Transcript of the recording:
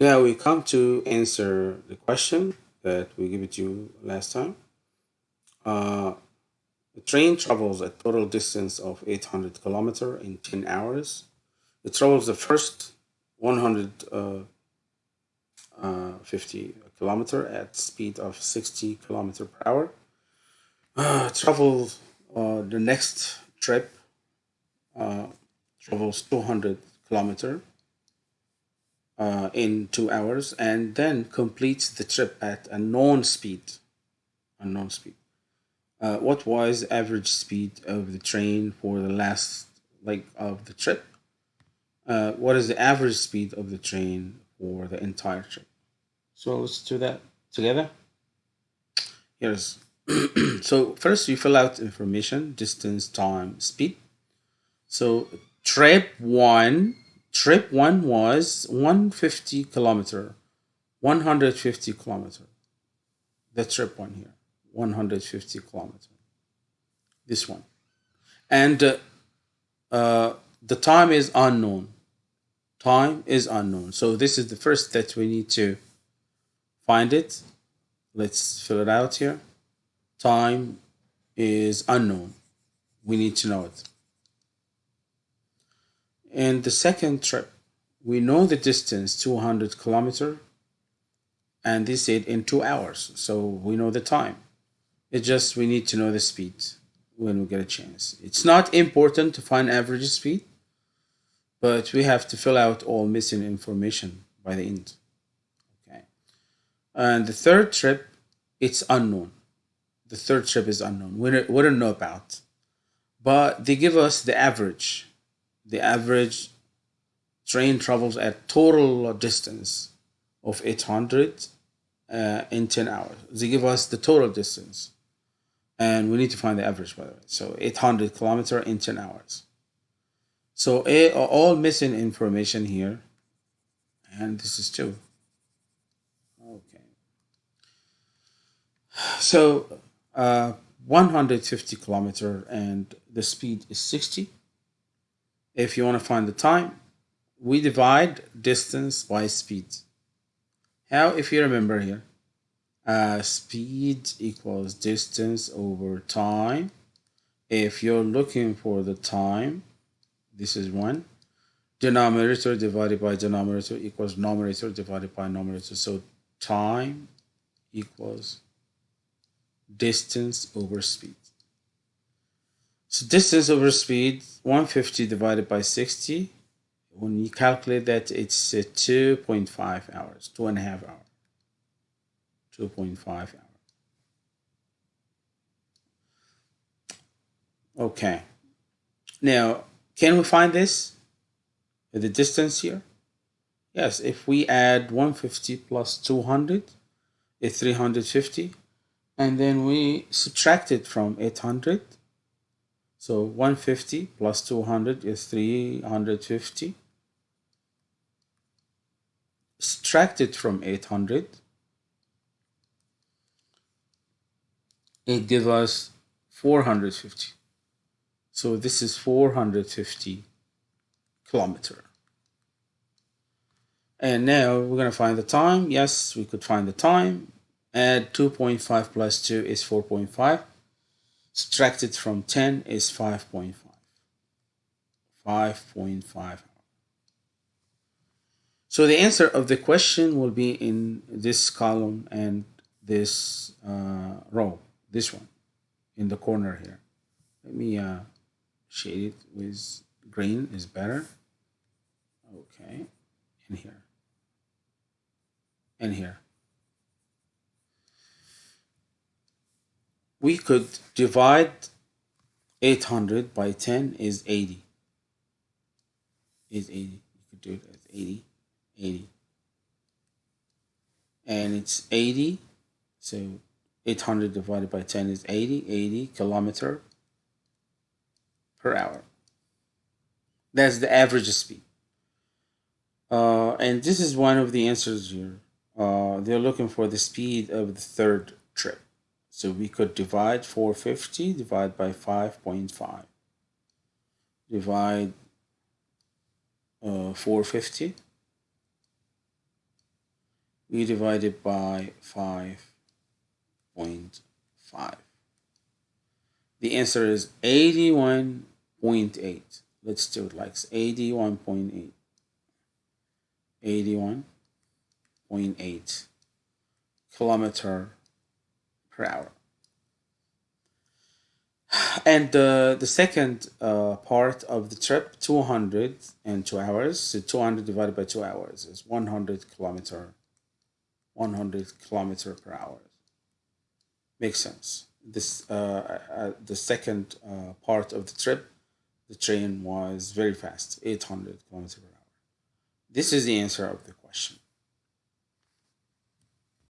Now we come to answer the question that we gave it to you last time. Uh, the train travels a total distance of 800 kilometer in 10 hours. It travels the first 150 uh, kilometer at speed of 60 kilometer per hour. Uh, uh, the next trip uh, travels 200 kilometer uh, in two hours and then completes the trip at a known speed. A known speed. Uh, what was average speed of the train for the last leg of the trip? Uh, what is the average speed of the train for the entire trip? So let's do that together. Here's so first you fill out information, distance, time, speed. So trip one, trip one was 150 kilometer, 150 kilometer. The trip one here, 150 kilometer. This one. And uh, uh, the time is unknown. Time is unknown. So this is the first that we need to find it. Let's fill it out here. Time is unknown. We need to know it. And the second trip, we know the distance 200 kilometer and they said in two hours. So we know the time. It just we need to know the speed when we get a chance. It's not important to find average speed, but we have to fill out all missing information by the end. Okay. And the third trip, it's unknown. The third trip is unknown. We don't, we don't know about. But they give us the average the average train travels at total distance of 800 uh, in 10 hours. They give us the total distance. And we need to find the average, by the way. So 800 kilometer in 10 hours. So a, all missing information here. And this is two. Okay. So uh, 150 kilometer and the speed is 60 if you want to find the time, we divide distance by speed. How, if you remember here, uh, speed equals distance over time. If you're looking for the time, this is one. Denominator divided by denominator equals numerator divided by numerator. So time equals distance over speed. So distance over speed, 150 divided by 60. When you calculate that, it's uh, 2.5 hours, two and a half hours. 2.5 hours. Okay. Now, can we find this? The distance here? Yes, if we add 150 plus 200, it's 350. And then we subtract it from 800 so 150 plus 200 is 350. Subtract it from 800, it gives us 450. So this is 450 kilometer. And now we're going to find the time. Yes, we could find the time. Add 2.5 plus 2 is 4.5 subtracted from 10 is 5.5. 5.5. So the answer of the question will be in this column and this uh, row, this one, in the corner here. Let me uh, shade it with green is better. Okay, in here, and here. We could divide 800 by 10 is 80 is 80 you could do it as 80 80 and it's 80 so 800 divided by 10 is 80 80 kilometer per hour. That's the average speed. Uh, and this is one of the answers here. Uh, they're looking for the speed of the third trip so we could divide 450 divide by 5.5. Divide uh, 450 we divide it by 5.5. The answer is 81.8. Let's do it like 81.8. 81.8 kilometer per hour. And uh, the second uh, part of the trip, 202 hours. So 200 divided by 2 hours is 100 kilometer 100 kilometer per hour. Makes sense. This uh, uh, the second uh, part of the trip, the train was very fast, 800 kilometer per hour. This is the answer of the question.